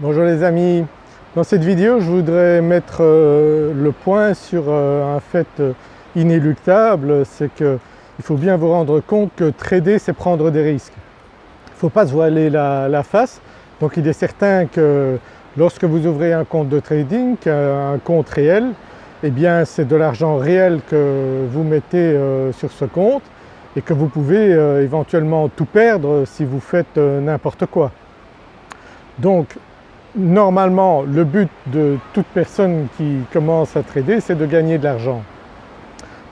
Bonjour les amis, dans cette vidéo je voudrais mettre euh, le point sur euh, un fait euh, inéluctable, c'est qu'il faut bien vous rendre compte que trader c'est prendre des risques. Il ne faut pas se voiler la, face, donc il est certain que lorsque vous ouvrez un compte de trading, un compte réel, eh bien c'est de l'argent réel que vous mettez sur ce compte et que vous pouvez éventuellement tout perdre si vous faites n'importe quoi. Donc normalement le but de toute personne qui commence à trader c'est de gagner de l'argent.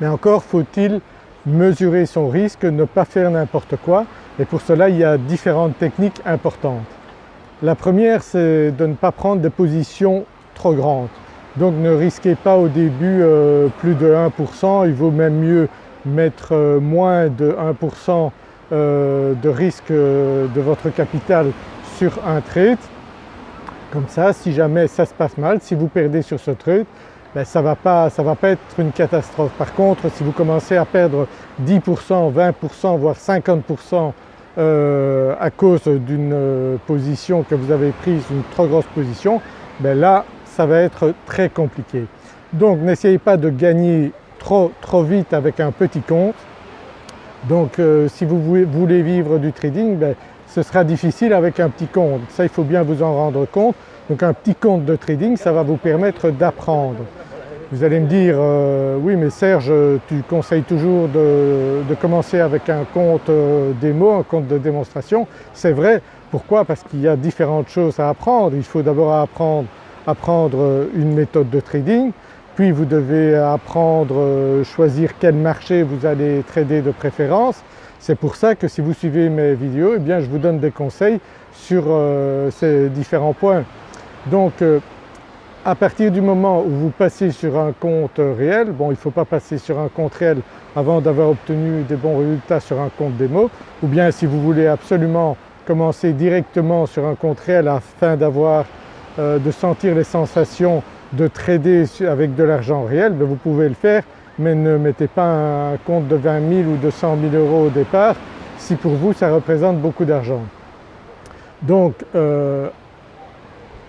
Mais encore faut-il mesurer son risque, ne pas faire n'importe quoi et pour cela il y a différentes techniques importantes. La première c'est de ne pas prendre des positions trop grandes. Donc ne risquez pas au début euh, plus de 1%, il vaut même mieux mettre euh, moins de 1% euh, de risque de votre capital sur un trade comme ça, si jamais ça se passe mal, si vous perdez sur ce trade, ben, ça ne va, pas, va pas être une catastrophe. Par contre, si vous commencez à perdre 10%, 20%, voire 50% euh, à cause d'une euh, position que vous avez prise, une trop grosse position, ben là ça va être très compliqué. Donc n'essayez pas de gagner trop, trop vite avec un petit compte. Donc euh, si vous voulez vivre du trading, ben, ce sera difficile avec un petit compte. Ça il faut bien vous en rendre compte. Donc un petit compte de trading ça va vous permettre d'apprendre. Vous allez me dire euh, oui mais Serge tu conseilles toujours de, commencer avec un compte euh, démo, un compte de démonstration. C'est vrai, pourquoi? Parce qu'il y a différentes choses à apprendre. Il faut d'abord apprendre, euh, une méthode de trading, puis vous devez apprendre, choisir quel marché vous allez trader de préférence, c'est pour ça que si vous suivez mes vidéos, eh bien je vous donne des conseils sur euh, ces différents points. Donc euh, à partir du moment où vous passez sur un compte réel, bon il ne faut pas passer sur un compte réel avant d'avoir obtenu des bons résultats sur un compte démo ou bien si vous voulez absolument commencer directement sur un compte réel afin d'avoir, euh, de sentir les sensations de trader avec de l'argent réel, ben, vous pouvez le faire mais ne mettez pas un compte de 20 000 ou de 100 000 euros au départ si pour vous ça représente beaucoup d'argent. Donc euh,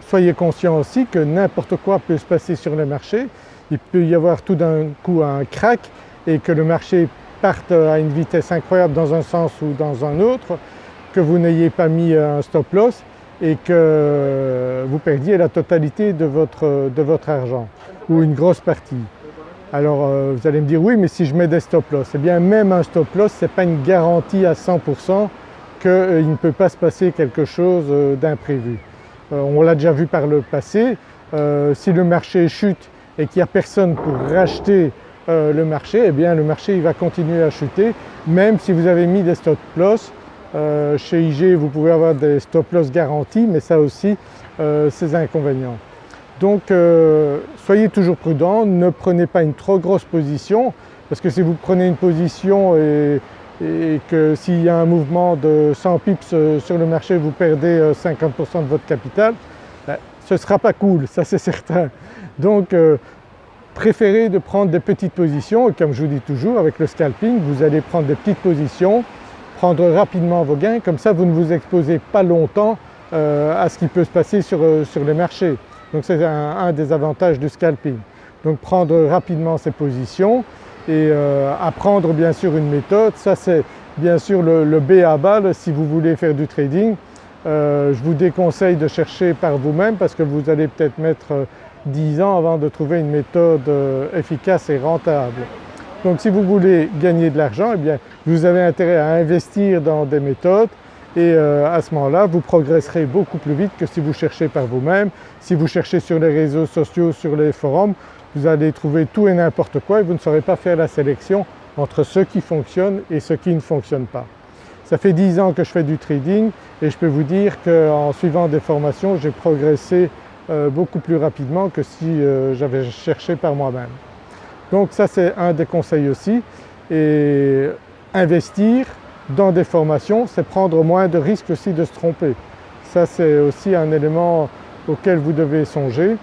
soyez conscient aussi que n'importe quoi peut se passer sur le marché, il peut y avoir tout d'un coup un crack et que le marché parte à une vitesse incroyable dans un sens ou dans un autre, que vous n'ayez pas mis un stop loss et que vous perdiez la totalité de votre, de votre argent ou une grosse partie. Alors euh, vous allez me dire oui mais si je mets des stop loss, eh bien même un stop loss ce n'est pas une garantie à 100% qu'il euh, ne peut pas se passer quelque chose euh, d'imprévu. on l'a déjà vu par le passé, si le marché chute et qu'il n'y a personne pour racheter le marché, eh bien le marché il va continuer à chuter même si vous avez mis des stop loss. Chez IG vous pouvez avoir des stop loss garantis mais ça aussi c'est inconvénients. Donc euh, soyez toujours prudent, ne prenez pas une trop grosse position parce que si vous prenez une position et, que s'il y a un mouvement de 100 pips euh, sur le marché vous perdez 50% euh, de votre capital, ben, ce ne sera pas cool, ça c'est certain. Donc préférez de prendre des petites positions et comme je vous dis toujours avec le scalping vous allez prendre des petites positions, prendre rapidement vos gains, comme ça vous ne vous exposez pas longtemps à ce qui peut se passer sur, sur les marchés. Donc c'est un, des avantages du scalping. Donc prendre rapidement ses positions et euh, apprendre bien sûr une méthode, ça c'est bien sûr le, B à balle si vous voulez faire du trading. Euh, je vous déconseille de chercher par vous-même parce que vous allez peut-être mettre 10 euh, ans avant de trouver une méthode efficace et rentable. Donc si vous voulez gagner de l'argent, eh bien vous avez intérêt à investir dans des méthodes et euh, à ce moment-là vous progresserez beaucoup plus vite que si vous cherchez par vous-même. Si vous cherchez sur les réseaux sociaux, sur les forums, vous allez trouver tout et n'importe quoi et vous ne saurez pas faire la sélection entre ce qui fonctionne et ce qui ne fonctionne pas. Ça fait 10 ans que je fais du trading et je peux vous dire qu'en suivant des formations j'ai progressé euh, beaucoup plus rapidement que si euh, j'avais cherché par moi-même. Donc ça c'est un des conseils aussi et investir dans des formations, c'est prendre moins de risques aussi de se tromper. Ça c'est aussi un élément auquel vous devez songer.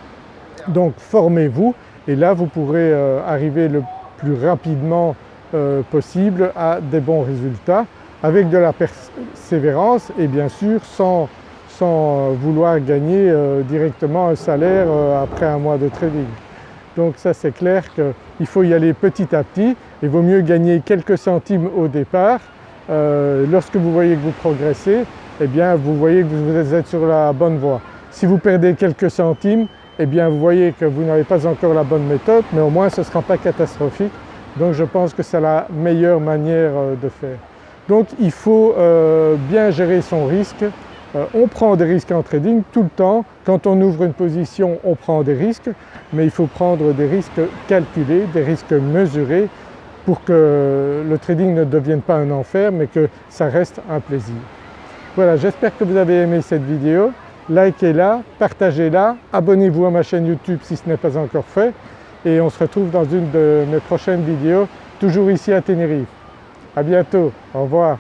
Donc formez-vous et là vous pourrez euh, arriver le plus rapidement euh, possible à des bons résultats avec de la persévérance et bien sûr sans, sans vouloir gagner directement un salaire après un mois de trading. Donc ça c'est clair qu'il faut y aller petit à petit, il vaut mieux gagner quelques centimes au départ. lorsque vous voyez que vous progressez, eh bien vous voyez que vous êtes sur la bonne voie. Si vous perdez quelques centimes, eh bien vous voyez que vous n'avez pas encore la bonne méthode mais au moins ce ne sera pas catastrophique. Donc je pense que c'est la meilleure manière euh, de faire. Donc il faut euh, bien gérer son risque. Euh, on prend des risques en trading tout le temps. Quand on ouvre une position, on prend des risques, mais il faut prendre des risques calculés, des risques mesurés pour que le trading ne devienne pas un enfer mais que ça reste un plaisir. Voilà, j'espère que vous avez aimé cette vidéo likez-la, partagez-la, abonnez-vous à ma chaîne YouTube si ce n'est pas encore fait et on se retrouve dans une de mes prochaines vidéos, toujours ici à Tenerife. À bientôt, au revoir.